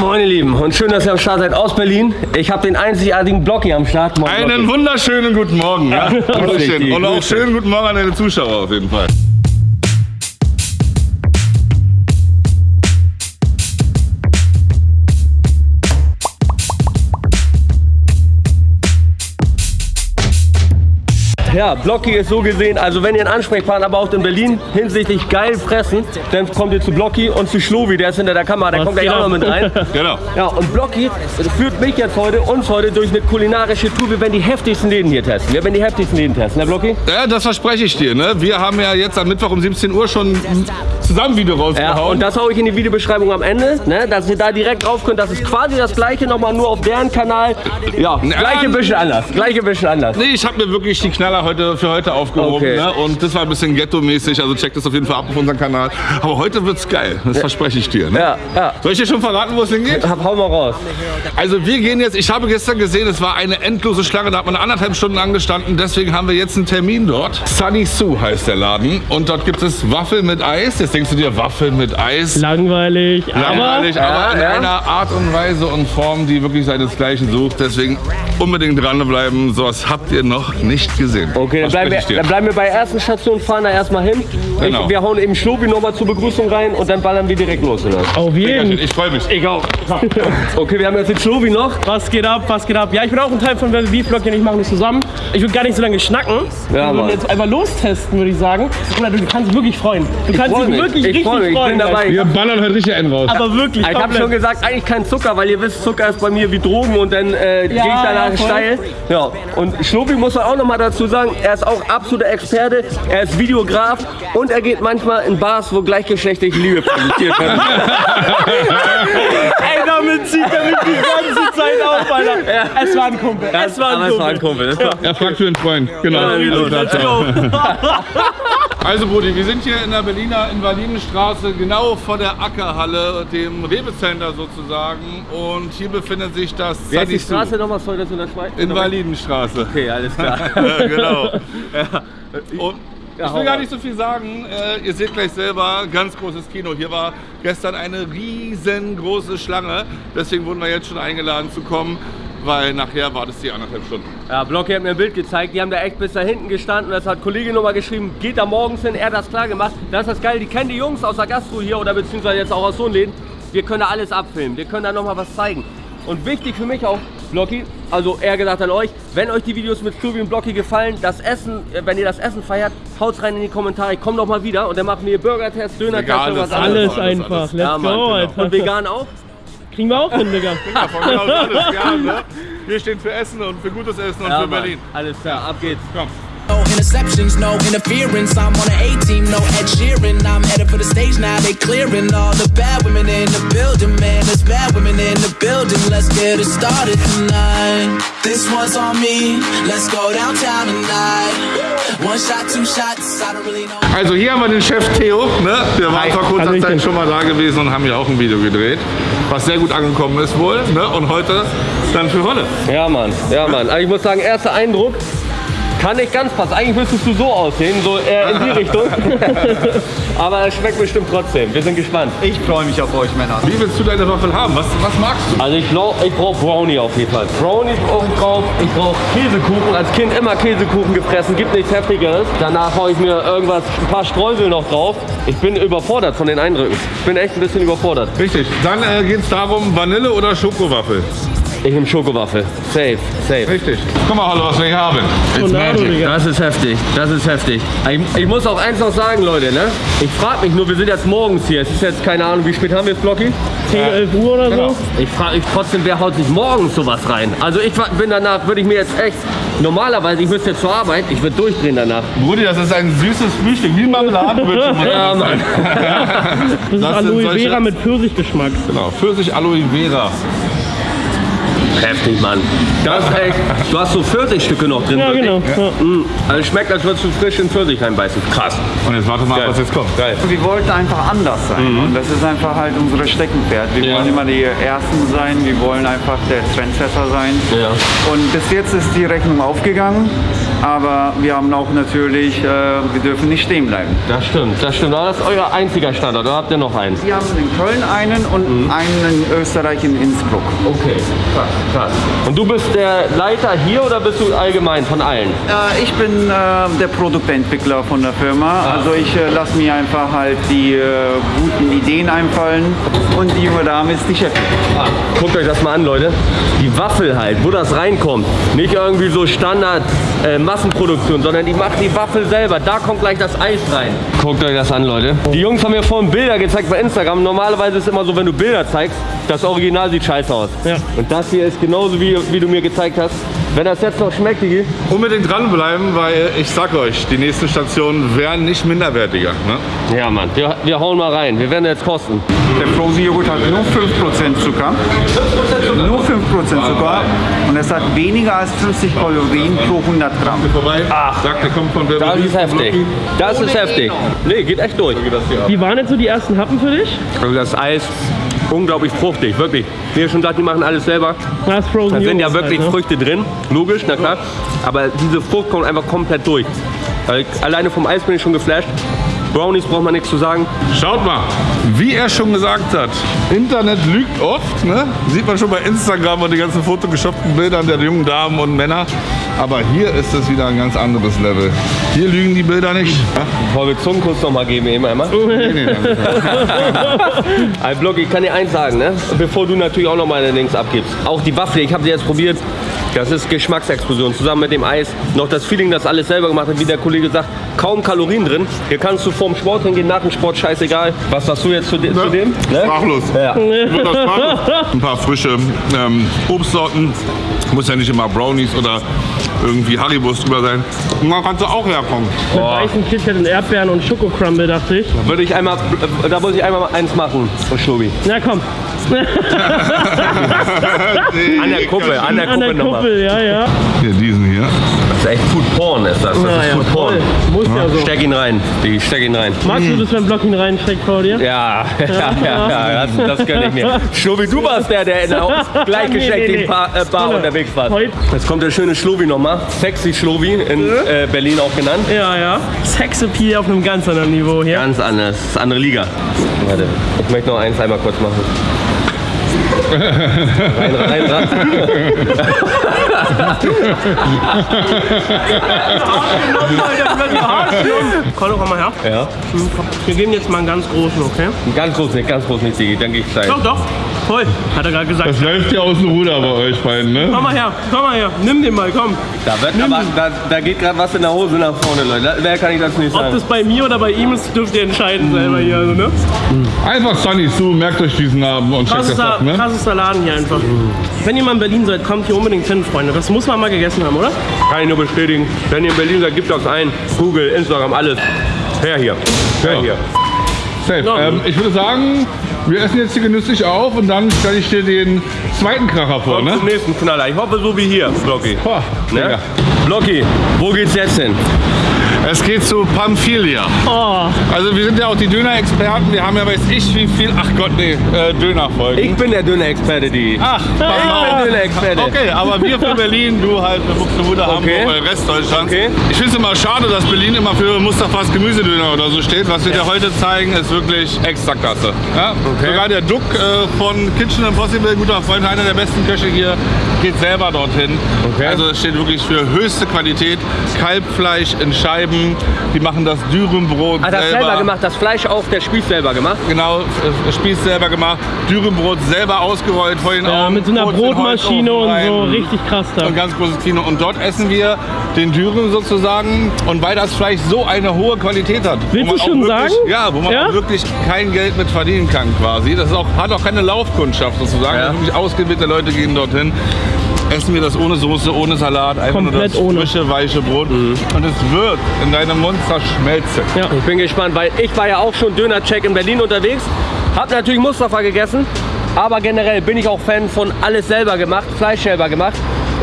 Moin ihr Lieben und schön, dass ihr am Start seid aus Berlin. Ich habe den einzigartigen Blocki am Start. Moin, Einen wunderschönen guten Morgen. Ja? richtig, Und auch schönen guten Morgen an deine Zuschauer auf jeden Fall. Ja, Blocki ist so gesehen, also wenn ihr einen Ansprechpartner braucht in Berlin hinsichtlich geil fressen, dann kommt ihr zu Blocki und zu Schlovi, der ist hinter der Kamera, der Was kommt gleich geht auch noch mit rein. Genau. Ja, und Blocki führt mich jetzt heute, uns heute durch eine kulinarische Tour. Wir werden die heftigsten Läden hier testen. Wir werden die heftigsten Läden testen, ne Blocki? Ja, das verspreche ich dir. Ne? Wir haben ja jetzt am Mittwoch um 17 Uhr schon ein Zusammenvideo Ja, rausgehauen. und das hau ich in die Videobeschreibung am Ende, ne, dass ihr da direkt drauf könnt. Das ist quasi das gleiche, nochmal nur auf deren Kanal. Ja, gleiche bisschen anders, gleiche bisschen anders. Nee, ich habe mir wirklich die Knaller heute für heute aufgehoben. Okay. Ne? Und das war ein bisschen ghetto-mäßig, also checkt das auf jeden Fall ab auf unserem Kanal. Aber heute wird's geil, das verspreche ich dir. Ne? Ja, ja. Soll ich dir schon verraten, wo es hingeht? Hab, hau mal raus. Also wir gehen jetzt, ich habe gestern gesehen, es war eine endlose Schlange, da hat man anderthalb Stunden angestanden, deswegen haben wir jetzt einen Termin dort. Sunny Sue heißt der Laden und dort gibt es Waffeln mit Eis. Jetzt denkst du dir, Waffeln mit Eis? Langweilig, Langweilig, aber aber in ja. einer Art und Weise und Form, die wirklich seinesgleichen sucht. Deswegen unbedingt dranbleiben. Sowas habt ihr noch nicht gesehen. Okay, dann bleiben, wir, ich dann bleiben wir bei der ersten Station, fahren da erstmal hin. Genau. Ich, wir hauen eben Schlobi nochmal zur Begrüßung rein und dann ballern wir direkt los. Oder? auf jeden. Ich freue mich. Ich auch. Okay, wir haben jetzt den Schlobi noch. Was geht ab, was geht ab? Ja, ich bin auch ein Teil von Wer Beef Blog, ich machen das zusammen. Ich würde gar nicht so lange schnacken. Ja, wir würden jetzt einfach lostesten, würde ich sagen. Bruder, du kannst dich wirklich freuen. Du kannst dich wirklich Ich richtig freu mich. Ich freuen. bin dabei. Wir ballern heute richtig einen raus. Aber wirklich, Ich habe schon gesagt, eigentlich kein Zucker, weil ihr wisst, Zucker ist bei mir wie Drogen und dann äh, gehe ich danach ja, steil. Ja, und Schlobi muss man auch noch mal dazu sagen, er ist auch absoluter Experte, er ist Videograf und er geht manchmal in Bars, wo gleichgeschlechtliche Liebe präsentiert wird. Ey, damit zieht er mich die ganze Zeit auf, Alter. Es war ein Kumpel. Es war ein es war ein Kumpel. Kumpel. Er fragt für einen Freund. Genau. Let's go. Also Brudi, wir sind hier in der Berliner Invalidenstraße, genau vor der Ackerhalle, dem Rewe-Center sozusagen. Und hier befindet sich das Wie heißt die. Straße nochmal? Soll das in der Schweiz? Invalidenstraße. Okay, alles klar. genau. Und ich will gar nicht so viel sagen. Äh, ihr seht gleich selber, ganz großes Kino. Hier war gestern eine riesengroße Schlange. Deswegen wurden wir jetzt schon eingeladen zu kommen, weil nachher war das die anderthalb Stunden. Ja, Blocki hat mir ein Bild gezeigt, die haben da echt bis da hinten gestanden. Das hat Kollege nochmal geschrieben, geht da morgens hin, er hat das klar gemacht. Das ist das Geile, die kennen die Jungs aus der Gastro hier oder beziehungsweise jetzt auch aus so einem Läden. Wir können da alles abfilmen, wir können da nochmal was zeigen. Und wichtig für mich auch, Blocki, also eher gesagt an euch, wenn euch die Videos mit Klubi und Blocki gefallen, das Essen, äh, wenn ihr das Essen feiert, haut's rein in die Kommentare, ich komm noch mal wieder und dann machen wir Burger-Test, Döner-Test, anderes. Alles Alles, einfach. alles. Let's Ja, Mann, go, genau. Und vegan auch? Kriegen wir auch hin, Digga. Alles, ja, ne? Wir stehen für Essen und für gutes Essen und Ja, für Mann. Berlin. Alles klar, ab geht's. Komm. No interceptions, no interference. I'm on an A team, no Ed Sheeran. I'm headed for the stage now. They clearing all the bad women in the building, man. There's bad women in the building. Let's get it started tonight. This one's on me. Let's go downtown tonight. One shot, two shots. I don't really know. Also hier haben wir den Chef Theo, ne? Wir waren vor kurzer. Zeit schon mal da gewesen und haben hier auch ein Video gedreht, was sehr gut angekommen ist wohl. Ne? Und heute dann für Wolle. Ja, Mann, ja, Mann. Also ich muss sagen, erster Eindruck kann nicht ganz passen. Eigentlich müsstest du so aussehen, so eher in die Richtung. Aber es schmeckt bestimmt trotzdem. Wir sind gespannt. Ich freue mich auf euch, Männer. Wie willst du deine Waffel haben? Was, was magst du? Also ich glaube, ich brauche Brownie auf jeden Fall. Brownie brauche ich drauf. Ich brauche Käsekuchen. Als Kind immer Käsekuchen gefressen. Gibt nichts Heftigeres. Danach haue ich mir irgendwas, ein paar Streusel noch drauf. Ich bin überfordert von den Eindrücken. Ich bin echt ein bisschen überfordert. Richtig. Dann äh, geht es darum, Vanille oder Schokowaffel. Ich nehme Schokowaffel. Safe, safe. Richtig. Guck mal, hallo, was wir hier haben. It's magic. Das ist heftig, das ist heftig. Ich, ich muss auch eins noch sagen, Leute, ne? Ich frage mich nur, wir sind jetzt morgens hier. Es ist jetzt keine Ahnung, wie spät haben wir es, Blocky? 10, 11 Uhr oder Genau. so. Ich frage mich trotzdem, wer haut sich morgens sowas rein? Also ich bin danach, würde ich mir jetzt echt, normalerweise, ich müsste jetzt zur Arbeit, ich würde durchdrehen danach. Brudi, das ist ein süßes Frühstück, wie Marmeladenbrötchen. Ja, das Mann. Das ist Das Aloe solche- Vera mit Pfirsichgeschmack. Genau, Pfirsich Aloe Vera. Heftig, Mann. Das ist echt, du hast so Pfirsichstücke noch drin. Ja, wirklich. genau. Ja. Also es schmeckt, als würdest du frisch in Pfirsich reinbeißen. Krass. Und jetzt warte mal, Geil. was jetzt kommt. Geil. Wir wollten einfach anders sein und das ist einfach halt unsere Steckenpferd. Wir Ja. wollen immer die Ersten sein, wir wollen einfach der Trendsetter sein. Ja. Und bis jetzt ist die Rechnung aufgegangen. Aber wir haben auch natürlich, äh, wir dürfen nicht stehen bleiben. Das stimmt, das stimmt. Aber das ist euer einziger Standort, oder habt ihr noch einen? Wir haben in Köln einen und Mhm. einen in Österreich in Innsbruck. Okay, krass, krass. Und du bist der Leiter hier oder bist du allgemein von allen? Äh, ich bin äh, der Produktentwickler von der Firma. Also ich äh, lasse mir einfach halt die äh, guten Ideen einfallen und die junge Dame ist die Chefin. Guckt euch das mal an, Leute. Die Waffel halt, wo das reinkommt. Nicht irgendwie so Standard äh, Massenproduktion, sondern die macht die Waffel selber. Da kommt gleich das Eis rein. Guckt euch das an, Leute. Die Jungs haben mir vorhin Bilder gezeigt bei Instagram. Normalerweise ist es immer so, wenn du Bilder zeigst, das Original sieht scheiße aus. Ja. Und das hier ist genauso wie, wie du mir gezeigt hast. Wenn das jetzt noch schmeckt, Digi, Unbedingt dranbleiben, weil ich sag euch, die nächsten Stationen werden nicht minderwertiger. Ne? Ja, Mann, wir, wir hauen mal rein. Wir werden jetzt kosten. Der Frozen Joghurt hat nur 5% Zucker. Nur 5% Zucker. Und es hat weniger als 50 Kalorien pro 100 Gramm. Ach, sagt, der kommt von Das ist heftig. Das ist heftig. Nee, geht echt durch. Wie waren jetzt so die ersten Happen für dich? Also das Eis, unglaublich fruchtig, wirklich. Wie ihr schon sagt, die machen alles selber. Das ist Frozen Da sind ja wirklich halt, ne? Früchte drin, logisch, na klar. Aber diese Frucht kommt einfach komplett durch. Alleine vom Eis bin ich schon geflasht. Brownies braucht man nichts zu sagen. Schaut mal, wie er schon gesagt hat, Internet lügt oft. Ne? Sieht man schon bei Instagram und die ganzen photoshoppten Bildern der jungen Damen und Männer. Aber hier ist es wieder ein ganz anderes Level. Hier lügen die Bilder nicht. Wollen wir Zungenkuss noch mal geben eben einmal? Nee, nee. Ein Block, ich kann dir eins sagen, ne? bevor du natürlich auch noch mal deine Links abgibst. Auch die Waffel, ich habe sie jetzt probiert. Das ist Geschmacksexplosion. Zusammen mit dem Eis. Noch das Feeling, das alles selber gemacht hat, wie der Kollege sagt. Kaum Kalorien drin. Hier kannst du vorm Sport hingehen, nach dem Sport, scheißegal. Was sagst du jetzt zu, de zu dem? Ne? Sprachlos. Ja. Ein paar frische ähm, Obstsorten. Muss ja nicht immer Brownies oder irgendwie Haribos drüber sein. Und da kannst du auch herkommen. Mit weißen KitKat und Erdbeeren und Schokocrumble, dachte ich. Würde ich einmal, da muss ich einmal eins machen, von Schlubi. Na komm, An der Kuppe, an der an der nochmal. Kuppel, ja, ja. Hier, diesen hier. Das ist echt Food Porn, ist das. Das Na ist ja, Food Porn. Muss ja so. Steck ihn rein, Digi, steck ihn rein. Magst du das, wenn Block ihn reinsteckt vor dir? Ja, ja, ja, ja, das, das gönn ich mir. Schlubi, du warst der, der in der gleichgeschleckten Nee, nee, nee. Bar, äh, Bar unterwegs war. Heute- Jetzt kommt der schöne Schlubi nochmal. Sexy Schlubi, in äh, Berlin auch genannt. Ja, ja. Sexappeal auf einem ganz anderen Niveau hier. Ganz anders, das ist andere Liga. Warte, ich möchte noch eins einmal kurz machen. Rein, rein, rein. Komm doch mal her. Ja, Wir geben jetzt mal einen ganz großen, okay? ganz groß nicht, ganz groß nicht, Digi, dann geh ich steil. Doch, doch. Voll. Hat er gerade gesagt. Das läuft ja aus dem Ruder bei euch beiden, ne? Komm mal her, komm mal her. Nimm den mal, komm. Da, wird aber, da, da geht gerade was in der Hose nach vorne, Leute. Wer kann ich das nicht Ob sagen? das bei mir oder bei ihm ist, dürft ihr entscheiden selber hier. Also, ne? Einfach Sunny Sue, merkt euch diesen Namen und checkt das ab, ne? krassester Laden hier einfach. Wenn ihr mal in Berlin seid, kommt hier unbedingt hin, Freunde. Das muss man mal gegessen haben, oder? Kann ich nur bestätigen. Wenn ihr in Berlin seid, gebt das ein. Google, Instagram, alles. Her hier. Her Ja. hier. Safe. Ja. Ähm, ich würde sagen, wir essen jetzt hier genüsslich auf und dann stelle ich dir den zweiten Kracher vor, Kommt ne? zum nächsten Knaller. Ich hoffe, so wie hier, Blocky. Boah, Ne? Blocky, wo geht's jetzt hin? Es geht zu Pamphilia. Oh, Also wir sind ja auch die Döner-Experten. Wir haben ja weiß ich wie viel, ach Gott, nee, äh, Dönerfolgen. Ich bin der Döner-Experte, die. Ach, ich bin Döner-Experte. Okay, aber wir für Berlin, du halt für Buxtehude, Okay. Hamburg, äh, Rest Deutschlands. Okay. Ich finde es immer schade, dass Berlin immer für Mustafas Gemüsedöner oder so steht. Was wir dir heute zeigen, ist wirklich Extraklasse. Ja? Okay. Sogar der Duck äh, von Kitchen Impossible, guter Freund, einer der besten Köche hier, geht selber dorthin. Okay. Also es steht wirklich für höchste Qualität. Kalbfleisch in Scheiben, die machen das Dürümbrot Hat das selber. selber gemacht, das Fleisch auf der Spieß selber gemacht. Genau, äh, Spieß selber gemacht, Dürümbrot selber ausgerollt vor den ja, Augen. mit so einer den Brotmaschine und so. Richtig krass da. Und ganz großes Kino. Und dort essen wir den Dürüm sozusagen. Und weil das Fleisch so eine hohe Qualität hat. wo Willst man du auch schon wirklich, sagen? Ja, wo man Ja? wirklich kein Geld mit verdienen kann quasi. Das ist auch, hat auch keine Laufkundschaft sozusagen. Ja. Sind wirklich ausgewählte Leute gehen dorthin. Essen wir das ohne Soße, ohne Salat, einfach nur Komplett das ohne. frische, weiche Brot. Mhm. Und es wird in deinem Mund zerschmelzen. Ja. Ich bin gespannt, weil ich war ja auch schon Döner-Check in Berlin unterwegs. Hab natürlich Mustafa gegessen. Aber generell bin ich auch Fan von alles selber gemacht, Fleisch selber gemacht.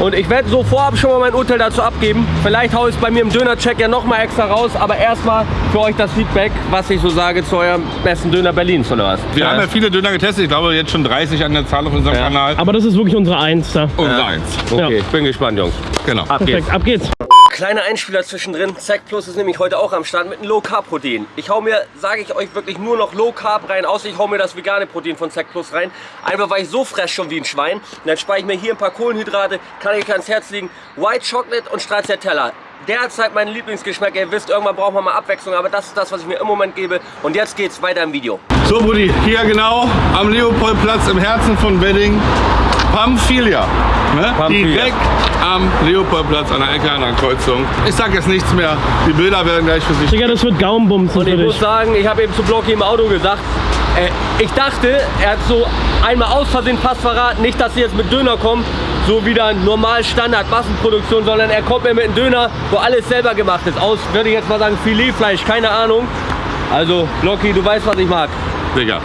Und ich werde so vorab schon mal mein Urteil dazu abgeben. Vielleicht haue ich es bei mir im Döner-Check ja noch mal extra raus. Aber erstmal für euch das Feedback, was ich so sage zu eurem besten Döner Berlins oder was. Wir haben ja viele Döner getestet. Ich glaube jetzt schon 30 an der Zahl auf unserem Ja. Kanal. Aber das ist wirklich unsere Eins da. Und eins. Okay, Ja. ich bin gespannt, Jungs. Genau. Ab geht's. Perfekt, ab geht's. Kleiner Einspieler zwischendrin. Zack Plus ist nämlich heute auch am Start mit einem Low Carb Protein. Ich hau mir, sage ich euch wirklich nur noch Low Carb rein, außer ich hau mir das vegane Protein von Zack Plus rein. Einfach weil ich so fress schon wie ein Schwein. Und dann spare ich mir hier ein paar Kohlenhydrate, kann ich ans Herz legen. White Chocolate und Stracciatella. Derzeit mein Lieblingsgeschmack. Ihr wisst, irgendwann braucht man mal Abwechslung, aber das ist das, was ich mir im Moment gebe. Und jetzt geht's weiter im Video. So, Brudi, hier genau am Leopoldplatz im Herzen von Wedding. Pamphilia. Ne? Pamphilia. Direkt am Leopoldplatz an der Ecke einer Kreuzung. Ich sag jetzt nichts mehr. Die Bilder werden gleich für sich. Digga, das wird Gaumenbumsen Und ich muss sagen, ich habe eben zu Blocky im Auto gesagt, äh, ich dachte, er hat so einmal aus Versehen fast verraten, nicht, dass sie jetzt mit Döner kommen, so wieder normal Standard Massenproduktion, sondern er kommt mir mit einem Döner, wo alles selber gemacht ist. Aus, würde ich jetzt mal sagen, Filetfleisch, keine Ahnung. Also, Blocky, du weißt, was ich mag. Digga.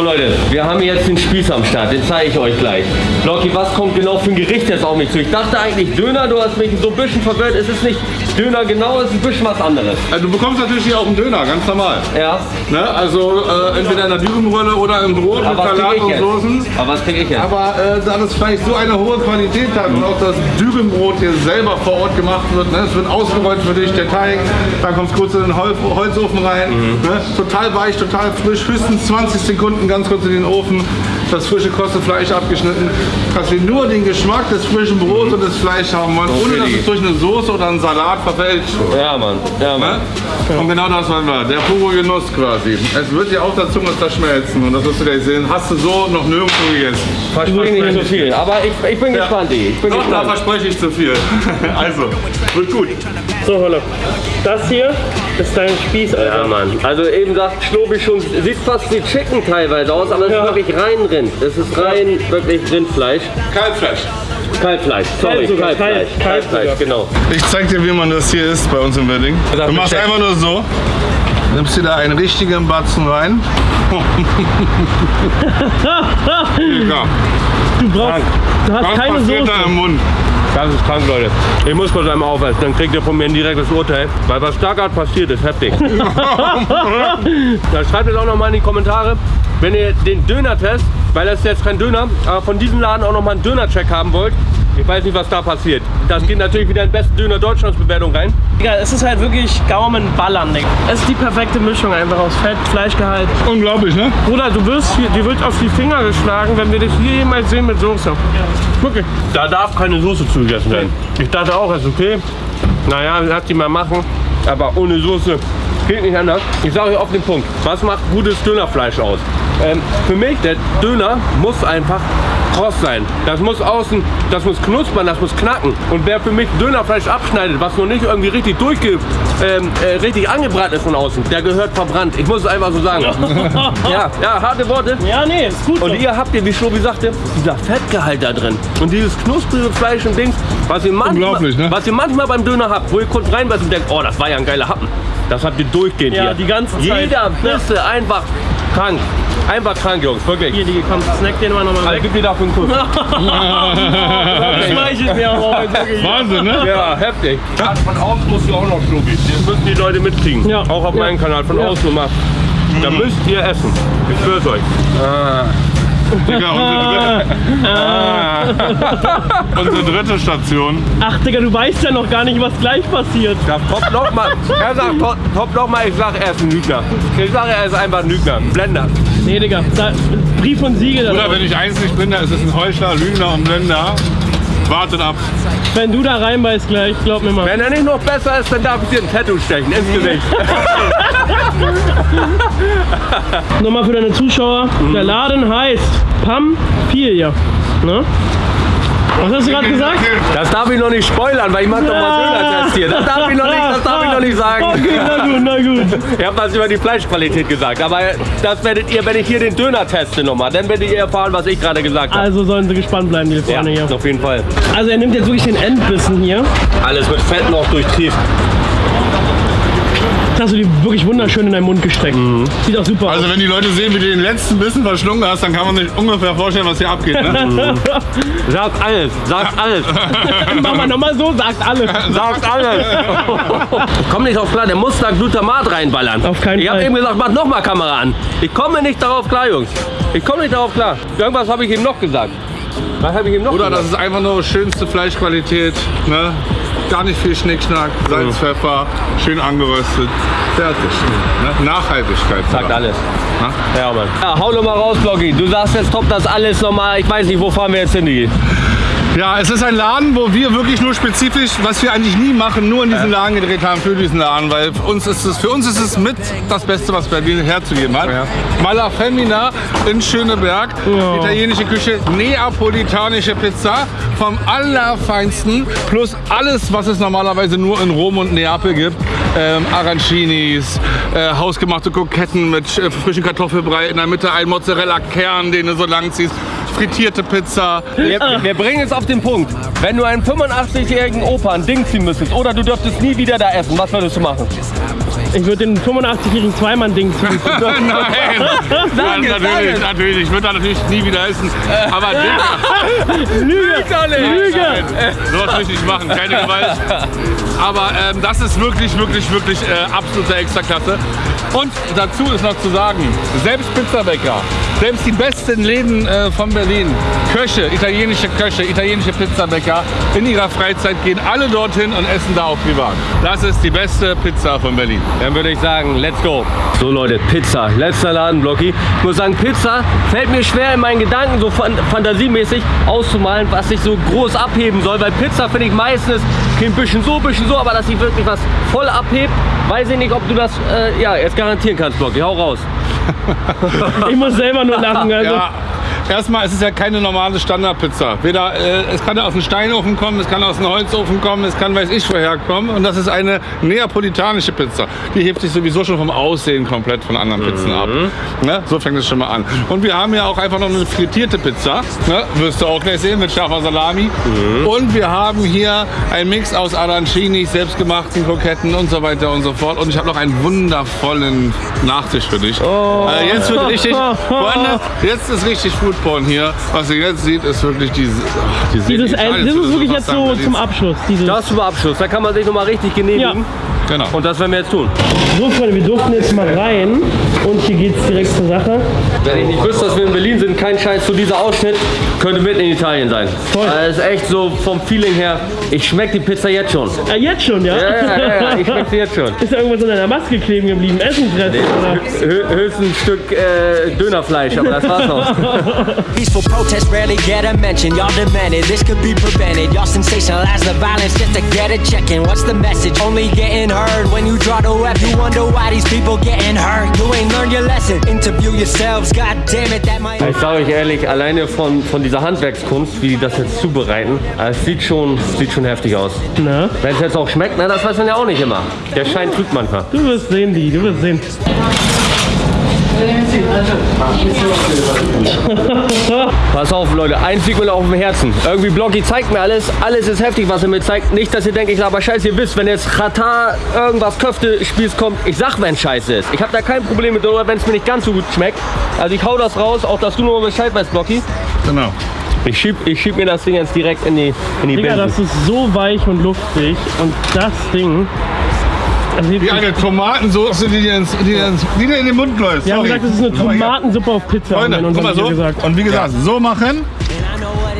So Leute, wir haben jetzt den Spieß am Start, den zeige ich euch gleich. Blocky, was kommt genau für ein Gericht jetzt auf mich zu? Ich dachte eigentlich Döner, du hast mich so ein bisschen verwirrt. Es ist nicht Döner genau, es ist ein bisschen was anderes. Also, du bekommst natürlich hier auch einen Döner, ganz normal. Ja, Ne? Also äh, entweder in der Dübenrolle oder im Brot mit aber krieg Salat und jetzt? Soßen. Aber was krieg ich jetzt? Aber äh, da das vielleicht so eine hohe Qualität hat und auch das Dübenbrot hier selber vor Ort gemacht wird, ne? es wird ausgerollt für dich, der Teig, dann kommt es kurz in den Hol Holzofen rein, ne? total weich, total frisch, höchstens 20 Sekunden ganz kurz in den Ofen, das frische kostet Fleisch abgeschnitten, dass wir nur den Geschmack des frischen Brots und des Fleisch haben wollen, ohne dass es durch eine Soße oder einen Salat verfälscht wird. Ja, Mann. Ja, Mann. Ne? Und genau das wollen wir, der pure Genuss quasi. Es wird dir auf der Zunge zerschmelzen und das wirst du gleich sehen, hast du so noch nirgendwo gegessen. Verspreche nicht so viel. Aber ich, ich bin gespannt, die. Ich bin Doch, da gespannt. verspreche ich zu viel. also, wird gut. So, Holle. Das hier ist dein Spieß, Alter. Ja, Mann. Also eben sagt Schlobi schon, sieht fast wie Chicken teilweise aus, aber es Ja. ist wirklich rein Rind. Es ist rein wirklich Rindfleisch. Kalbfleisch. Kalbfleisch, sorry, Kalt sogar, Kalbfleisch. kalt, kalt Kalbfleisch, genau. Ich zeig dir, wie man das hier isst bei uns im Wedding. Du machst einfach nur so. Nimmst dir da einen richtigen Batzen rein. Du brauchst, du hast was keine Soße. da im Mund? Das ist krank, Leute. Ich muss kurz einmal aufessen, dann kriegt ihr von mir ein direktes Urteil. Weil was da gerade passiert ist, heftig. dann schreibt es auch noch mal in die Kommentare, wenn ihr den Döner-Test, weil das ist jetzt kein Döner, aber von diesem Laden auch noch mal einen Döner-Check haben wollt. Ich weiß nicht, was da passiert. Das geht natürlich wieder in besten Döner Deutschlands Bewertung rein. Digga, es ist halt wirklich Gaumenballern, Digga. Es ist die perfekte Mischung einfach aus Fett, Fleischgehalt. Unglaublich, ne? Bruder, du wirst hier, dir wird auf die Finger geschlagen, wenn wir dich hier jemals sehen mit Soße. Wirklich. Da darf keine Soße zugegessen werden. Ich dachte auch, ist okay. Naja, lass die mal machen. Aber ohne Soße geht nicht anders. Ich sage euch auf den Punkt. Was macht gutes Dönerfleisch aus? Ähm, für mich, der Döner muss einfach kross sein. Das muss außen, das muss knuspern, das muss knacken. Und wer für mich Dönerfleisch abschneidet, was noch nicht irgendwie richtig durchge, ähm, äh, richtig angebraten ist von außen, der gehört verbrannt. Ich muss es einfach so sagen. ja, ja, harte Worte. Ja, nee, ist gut. Und ihr habt ihr, wie Schlobi sagte, dieser Fettgehalt da drin. Und dieses knusprige Fleisch und Dings, was ihr, manchmal, ne? was ihr manchmal beim Döner habt, wo ihr kurz reinbeißt und denkt, oh, das war ja ein geiler Happen. Das habt ihr durchgehend Ja, hier. die ganze Zeit. Jeder Bisse einfach krank. Einfach krank, Jungs, wirklich. Hier, die komm, snack den mal nochmal Also, weg. gib mir dafür einen Kuss. Das schmeichelt mir auch heute. Wahnsinn, ne? Ja, heftig. von außen musst du auch noch, Schlobi. Das müssen die Leute mitkriegen. Ja. Auch auf Ja. meinem Kanal, von Ja. außen nochmal. Da müsst ihr essen. Ich schwör's euch. Digga, unsere dritte, unsere dritte Station. Ach, Digga, du weißt ja noch gar nicht, was gleich passiert. Das top noch mal. Er sagt top, top noch mal, ich sag, er ist ein Lügner. Ich sage, er ist einfach ein Lügner. Ein Blender. Nee, Digga, da, Brief und Siegel. Oder wenn ich eins nicht bin, da ist es ein Heuchler, Lügner und Blender. Wartet ab. Wenn du da reinbeißt gleich, glaub mir mal. Wenn er nicht noch besser ist, dann darf ich dir ein Tattoo stechen ins Gesicht. Nochmal für deine Zuschauer. Der Laden heißt Pampilia. Ne? Was hast du gerade gesagt? Das darf ich noch nicht spoilern, weil ich mach doch mal Döner-Test hier. Das darf ich noch nicht, das darf ich noch nicht sagen. Okay, na gut, na gut. Ich habe was über die Fleischqualität gesagt, aber das werdet ihr, wenn ich hier den Döner teste nochmal, dann werdet ihr erfahren, was ich gerade gesagt habe. Also sollen sie gespannt bleiben, die Ja, Freunde hier. auf jeden Fall. Also er nimmt jetzt wirklich den Endbissen hier. Alles mit Fett noch durchtrieft. Hast du die wirklich wunderschön in deinen Mund gesteckt. Sieht auch super Also wenn die Leute sehen, wie du den letzten Bissen verschlungen hast, dann kann man sich ungefähr vorstellen, was hier abgeht. Ne? Sagt alles, sagt alles. Mach mal nochmal so, sagt alle. sagt alles. Ich komme nicht drauf klar, der muss da Glutamat reinballern. Auf keinen ich habe Fall. eben gesagt, mach nochmal Kamera an. Ich komme nicht darauf klar, Jungs. Ich komme nicht darauf klar. Irgendwas habe ich ihm noch gesagt. Was habe ich ihm noch Oder das gesagt? ist einfach nur schönste Fleischqualität. Ne? Gar nicht viel Schnickschnack, Salz, Pfeffer, schön angeröstet. Fertig. Ne? Nachhaltigkeit. Sagt alles. Ja? Ja, Mann. Ja, hau doch mal raus, Bloggy. Du sagst jetzt, top das alles nochmal. Ich weiß nicht, wo fahren wir jetzt hin, Digi? Ja, es ist ein Laden, wo wir wirklich nur spezifisch, was wir eigentlich nie machen, nur in diesen Laden gedreht haben für diesen Laden, weil für uns ist es, für uns ist es mit das Beste, was Berlin herzugeben hat. Mala Femina in Schöneberg, italienische Küche, neapolitanische Pizza vom allerfeinsten, plus alles, was es normalerweise nur in Rom und Neapel gibt. Ähm, Arancinis, äh, hausgemachte Kroketten mit äh, frischen Kartoffelbrei, in der Mitte ein Mozzarella-Kern, den du so lang ziehst, frittierte Pizza, Wir, wir bringen es auf den Punkt. Wenn du einen 85-jährigen Opa ein Ding ziehen müsstest oder du dürftest nie wieder da essen, was würdest du machen? Ich würde den 85-jährigen Zweimann-Ding ziehen. Nein, sag natürlich, es. natürlich. Ich würde da natürlich nie wieder essen. Aber Lüge! Lüge! sowas will ich nicht machen. Keine Gewalt. Aber ähm, das ist wirklich, wirklich, wirklich äh, absolute Extraklasse. Und dazu ist noch zu sagen, selbst Pizzabäcker, selbst die besten Läden äh, von Berlin, Köche, italienische Köche, italienische Pizzabäcker, in ihrer Freizeit gehen alle dorthin und essen da auch privat. Das ist die beste Pizza von Berlin. Dann würde ich sagen, let's go. So Leute, Pizza. Letzter Laden, Blocky. Ich muss sagen, Pizza fällt mir schwer in meinen Gedanken so fan fantasiemäßig auszumalen, was sich so groß abheben soll. Weil Pizza finde ich meistens ein bisschen so, ein bisschen so, aber dass sich wirklich was voll abhebt, weiß ich nicht, ob du das äh, ja, jetzt garantieren kannst, Blocky. Hau raus. Ich muss selber nur lachen. Also. Ja, erstmal es ist ja keine normale Standardpizza. Weder, äh, es kann aus einem Steinofen kommen, es kann aus einem Holzofen kommen, es kann weiß ich woher kommen. Und das ist eine neapolitanische Pizza. Die hebt sich sowieso schon vom Aussehen komplett von anderen Pizzen ab. Ne? So fängt es schon mal an. Und wir haben ja auch einfach noch eine frittierte Pizza. Ne? Wirst du auch gleich sehen mit scharfer Salami. Und wir haben hier einen Mix aus Arancinis, selbstgemachten Kroketten und so weiter und so fort. Und ich habe noch einen wundervollen Nachtisch für dich. Äh, jetzt wird richtig, Freunde, jetzt ist richtig Foodporn hier. Was ihr jetzt seht, ist wirklich diese, ach, die Dieses, nicht das ist wirklich jetzt so zum. Abschluss. Dieses. Das zum Abschluss. Da kann man sich nochmal richtig genehmigen. Ja. Genau. Und das werden wir jetzt tun. So, Freunde, wir durften jetzt mal rein und hier geht's direkt zur Sache. Wenn ich nicht wüsste, dass wir in Berlin sind, kein Scheiß zu dieser Ausschnitt, könnte mitten in Italien sein. Voll. Das ist echt so vom Feeling her, ich schmecke die Pizza jetzt schon. Ah, jetzt schon, ja? Ja, ja, ja, ja ich schmecke sie jetzt schon. Ist da irgendwas an deiner Maske kleben geblieben? Essenfressen, oder? Hö höchstens ein Stück äh, Dönerfleisch, aber das war's auch. Peaceful protests rarely get a mention. Y'all demanded this could be prevented. Y'all sensationalize the violence just to get a check in. What's the message? Only getting heard when you draw the weapon. You wonder why these people getting hurt. You ain't learned your lesson. Interview yourselves. God damn it, that might. Ich sage euch ehrlich, alleine von, von dieser Handwerkskunst, wie die das jetzt zubereiten, äh, es sieht schon, sieht schon heftig aus. Na? Wenn es jetzt auch schmeckt, na, das weiß man ja auch nicht immer. Der Schein trügt manchmal. Du wirst sehen, die, du wirst sehen. Pass auf, Leute, eins liegt mir auf dem Herzen. Irgendwie Bloggy zeigt mir alles, alles ist heftig, was er mir zeigt. Nicht, dass ihr denkt, ich laber Scheiße. Ihr wisst, wenn jetzt Katar irgendwas Köfte-Spieß kommt, ich sag, wenn Scheiße ist. Ich habe da kein Problem mit, oder wenn es mir nicht ganz so gut schmeckt. Also ich hau das raus, auch dass du nur Bescheid weißt, Bloggy. Genau. Ich schieb, ich schieb mir das Ding jetzt direkt in die, in die Digga, das Bändel. ist so weich und luftig. Und das Ding. Wie eine Tomatensoße, die dir, ins, die dir, ins, die dir in den Mund läuft. wir haben Sorry. gesagt, das ist eine. Tomatensuppe auf Pizza. Freunde, guck mal so. Gesagt. Und wie gesagt, so machen,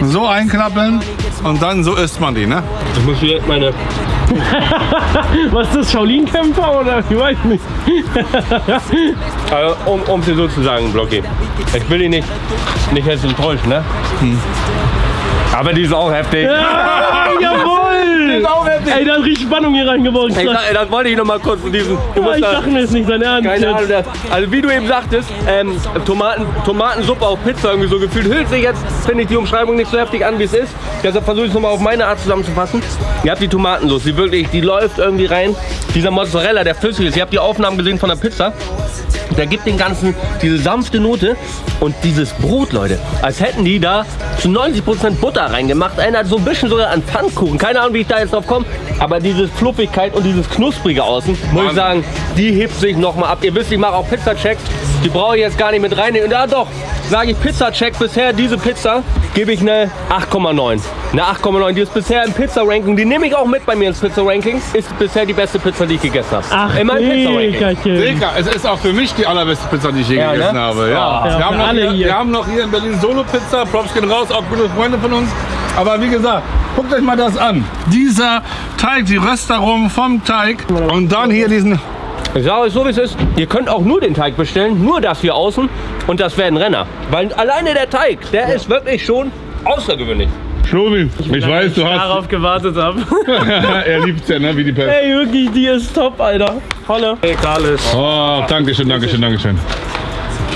so einklappen und dann so isst man die, ne? Ich muss hier meine. Was ist das, Shaolin-Kämpfer oder? Ich weiß nicht. Also, um, um dir so zu sagen, Bloggy. Ich will dich nicht, nicht jetzt enttäuschen, ne? Aber die ist auch heftig. Heftig. Ey, da hat richtig Spannung hier reingebaut. Ey, das, das wollte ich noch mal kurz von diesem. Du Ja, musst ich da, dachte mir, ist nicht sein Ernst. keine jetzt. Ahnung, das, also wie du eben sagtest, ähm, Tomaten, Tomatensuppe auf Pizza irgendwie so gefühlt. Hüllt sich jetzt, finde ich, die Umschreibung nicht so heftig an, wie es ist. Deshalb versuche ich es nochmal auf meine Art zusammenzufassen. Ihr habt die Tomatensoße, die wirklich, die läuft irgendwie rein. Dieser Mozzarella, der flüssig ist. Ihr habt die Aufnahmen gesehen von der Pizza. Der gibt den ganzen diese sanfte Note und dieses Brot, Leute, als hätten die da zu 90% Butter reingemacht. Erinnert so ein bisschen sogar an Pfannkuchen. Keine Ahnung, wie ich da jetzt drauf komme. Aber diese Fluffigkeit und dieses Knusprige außen, muss ich sagen, die hebt sich nochmal ab. Ihr wisst, ich mache auch Pizza-Check. Die brauche ich jetzt gar nicht mit reinnehmen. Ja doch, sage ich Pizza-Check. Bisher diese Pizza gebe ich eine 8,9. Eine 8,9. Die ist bisher im Pizza-Ranking. Die nehme ich auch mit bei mir ins Pizza-Ranking. Ist bisher die beste Pizza, die ich gegessen habe. Ach, In meinem Pizza-Ranking. Es ist auch für mich die allerbeste Pizza, die ich je Ja, gegessen ne? habe. Ja. Ja, wir, haben alle hier, hier. wir haben noch hier in Berlin Solo-Pizza. Props gehen raus, auch gute Freunde von uns. Aber wie gesagt, guckt euch mal das an. Dieser Teig, die Röstaromen vom Teig und dann hier diesen Ich sage euch so, wie es ist. Ihr könnt auch nur den Teig bestellen. Nur das hier außen. Und das wäre ein Renner. Weil alleine der Teig, der ist wirklich schon außergewöhnlich. Schlobi. Ich, weiß, du hast. Darauf gewartet habe. er liebt ja, ne? Wie die Pest. Ey, wirklich, die ist top, Alter. Holle. Egal ist. Oh, danke schön, danke schön, danke schön.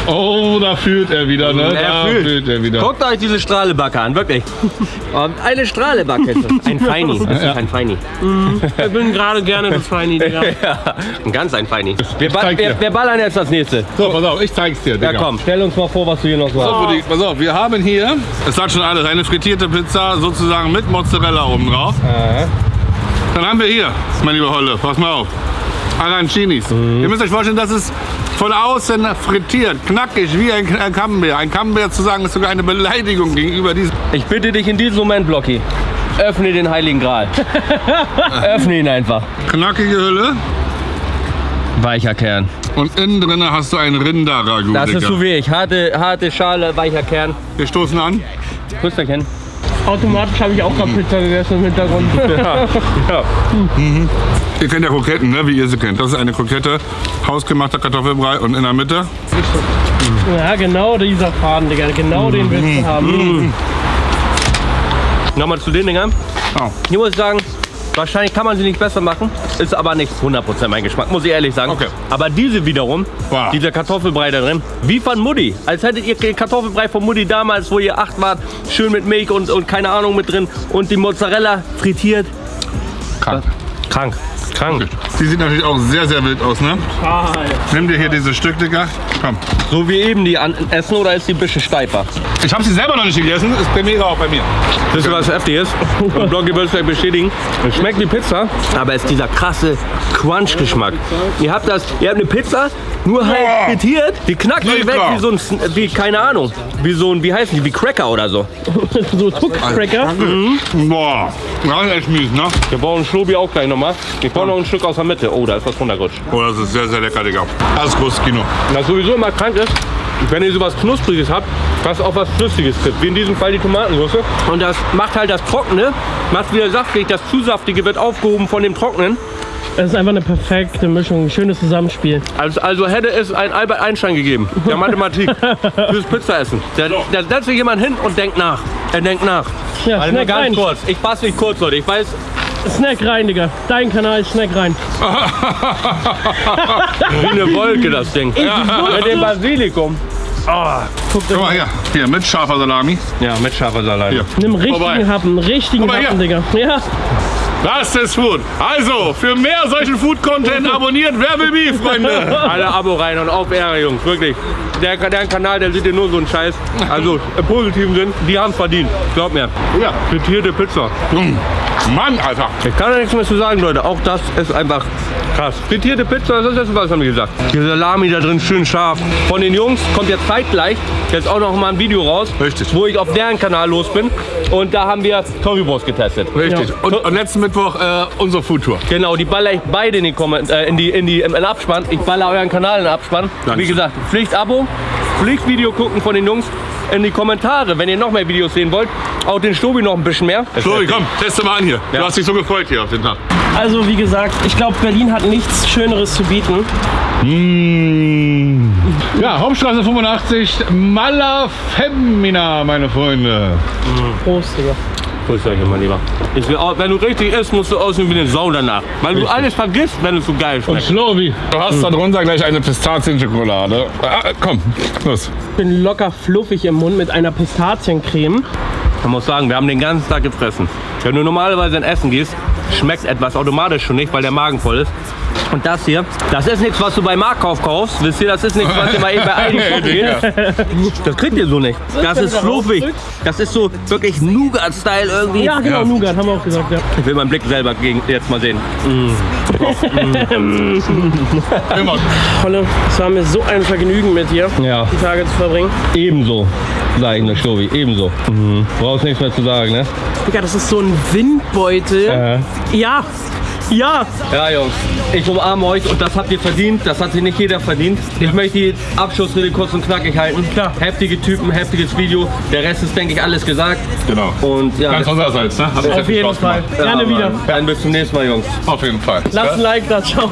Oh, da fühlt er wieder, ne? da fühlt er wieder. Guckt euch diese Strahlebacke an, wirklich. Und eine Strahlebacke ist das. Ein Feini. Das ist ein Feini. Ich bin gerade gerne das Feini, Digga. Ja, ein ganz ein Feini. Wir, ba wir, wir ballern jetzt das nächste. So, pass auf, ich zeig's dir, Digga. Ja komm, stell uns mal vor, was du hier noch so So, hast. Buddy, pass auf, wir haben hier, es sagt schon alles, eine frittierte Pizza sozusagen mit Mozzarella oben drauf. Dann haben wir hier, mein lieber Holle, pass mal auf, Arancinis. Ihr müsst euch vorstellen, das ist von außen frittiert, knackig wie ein, ein Camembert. Ein Camembert zu sagen, ist sogar eine Beleidigung gegenüber diesem. Ich bitte dich in diesem Moment, Blocky, öffne den Heiligen Gral. öffne ihn einfach. Knackige Hülle Weicher Kern. und innen drin hast du ein Rinderragout. Das ist so wie ich. Harte, harte Schale, weicher Kern. Wir stoßen an. Küsterchen. Automatisch habe ich auch gerade Pizza gegessen im Hintergrund. Ihr kennt ja Kroketten, ne? wie ihr sie kennt. Das ist eine Krokette, hausgemachter Kartoffelbrei und in der Mitte ja, genau dieser Faden, Digga. Genau den willst du haben. Nochmal zu den Dingern. Oh. Hier muss ich sagen, wahrscheinlich kann man sie nicht besser machen. Ist aber nicht 100% mein Geschmack, muss ich ehrlich sagen. Okay. Aber diese wiederum, Wow. dieser Kartoffelbrei da drin, wie von Mutti. Als hättet ihr den Kartoffelbrei von Mutti damals, wo ihr acht wart, schön mit Milch und, und keine Ahnung mit drin. Und die Mozzarella frittiert. krank. Krank. Krank. Die sieht natürlich auch sehr, sehr wild aus, ne? Nimm dir hier dieses Stück, Digga. Komm. So wie eben die an essen oder ist die ein bisschen steifer? Ich habe sie selber noch nicht gegessen, ist Premiere auch bei mir. Das ist was heftiges. Und Bloggy wird es gleich bestätigen. Es schmeckt wie Pizza, aber es ist dieser krasse Crunch-Geschmack. Ihr habt das, ihr habt eine Pizza, nur halt Boah. frittiert. Die knackt euch weg wie so ein, wie, keine Ahnung, wie so ein, wie heißen die, wie Cracker oder so. so Tuck-Cracker. Boah, das ist echt mies, ne? Wir brauchen einen Schlobi auch gleich nochmal. Ich brauche noch ein Stück aus der Mitte. Oh, da ist was runtergerutscht. Oh, das ist sehr, sehr lecker, Digga. Das ist großes Kino. Was sowieso immer krank ist, wenn ihr sowas Knuspriges habt, was auch was Flüssiges gibt, wie in diesem Fall die Tomatensauce. Und das macht halt das Trockene, macht wieder saftig, das zu saftige wird aufgehoben von dem Trockenen. Das ist einfach eine perfekte Mischung, ein schönes Zusammenspiel. Also, also hätte es einen Albert Einstein gegeben, der Mathematik, fürs Pizzaessen. Da, da setzt sich jemand hin und denkt nach. Er denkt nach. Ja, Also Snack ganz rein. kurz. Ich fasse mich kurz, Leute. Ich weiß, Snack rein, Digga. Dein Kanal, Snack rein. wie eine Wolke das Ding. Mit dem Basilikum. Guck mal hier. Hier, mit scharfer Salami. Ja, mit scharfer Salat. Hier. Nimm richtigen Vorbei. Happen, richtigen Happen, Digga. Ja, Das ist Food. Also, für mehr solchen Food-Content abonniert Wer will Beef, Freunde. Alle Abo rein und auf Ehre, Jungs. Wirklich. Der, der Kanal, der sieht dir nur so einen Scheiß. Also im positiven Sinn, die haben verdient. Glaub mir. Ja. Frittierte Pizza. Mm. Mann, Alter. Ich kann da nichts mehr zu sagen, Leute. Auch das ist einfach krass. Frittierte Pizza, das ist das, was haben wir gesagt. Die Salami da drin schön scharf. Von den Jungs kommt jetzt zeitgleich jetzt auch noch mal ein Video raus, Richtig. wo ich auf deren Kanal los bin. Und da haben wir Currywurst getestet. Richtig. Ja. Und, und letzten Mittwoch äh, unsere Food-Tour. Genau, die baller ich beide in, die Komment äh, in, die, in, die, in den Abspann. Ich baller euren Kanal in den Abspann. Danke. Wie gesagt, Pflicht-Abo, Pflichtvideo gucken von den Jungs. In die Kommentare, wenn ihr noch mehr Videos sehen wollt. Auch den Stobi noch ein bisschen mehr. Chloe, komm, teste mal an hier. Ja. Du hast dich so gefreut hier auf den Tag. also wie gesagt, ich glaube, Berlin hat nichts Schöneres zu bieten. Ja, Hauptstraße 85, Mala Femina, meine Freunde. Prost, Digga. Grüß euch, mein Lieber. Ich will auch, wenn du richtig isst, musst du aussehen wie eine Sau danach. Weil du alles vergisst, wenn es so geil schmeckt. Slowi. Du hast da drunter gleich eine Pistazien-Schokolade. Ah, komm, los. Ich bin locker fluffig im Mund mit einer Pistaziencreme. Man muss sagen, wir haben den ganzen Tag gefressen. Wenn du normalerweise in Essen gehst, schmeckt etwas automatisch schon nicht, weil der Magen voll ist. Und das hier, das ist nichts, was du beim Marktkauf kaufst. Wisst ihr, das ist nichts, was ihr mal eben bei Aldi geht. Das kriegt ihr so nicht. Das ist fluffig. Das ist so wirklich Nougat-Style irgendwie. Ja, genau, Ja. Nougat, haben wir auch gesagt, ja. Ich will meinen Blick selber gegen, jetzt mal sehen. Immer. Holle, es war mir so ein Vergnügen mit dir, Ja. die Tage zu verbringen. Ebenso, sag ich nur, Stovi, ebenso. Mhm. Brauchst nichts mehr zu sagen, ne? Digga, das ist so ein Windbeutel. Äh. Ja, ja. Ja, Jungs, ich umarme euch und das habt ihr verdient. Das hat sich nicht jeder verdient. Ich möchte die Abschlussrede kurz und knackig halten. Klar. Heftige Typen, heftiges Video. Der Rest ist, denke ich, alles gesagt. Genau. Und ja, Ganz unsererseits, ne? Hat Auf jeden Spaß Fall. gemacht. Gerne ja, wieder. Dann bis zum nächsten Mal, Jungs. Auf jeden Fall. Lasst ein? Like da, ciao.